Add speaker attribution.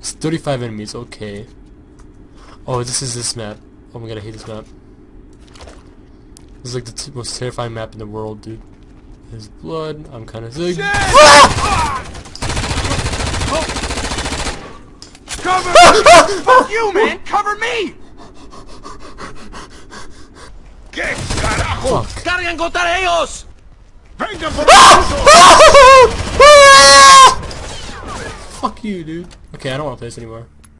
Speaker 1: It's 35 enemies, okay. Oh, this is this map. Oh my god, I hate this map. This is like the t most terrifying map in the world, dude. There's blood. I'm kind of sick. Ah!
Speaker 2: Cover! Fuck you, man! Cover me! ¿Qué carajo?
Speaker 1: Fuck.
Speaker 2: ¡Cargan contra ellos! Ah! ¡Vengan por
Speaker 1: Fuck you, dude. Okay, I don't want to play this anymore.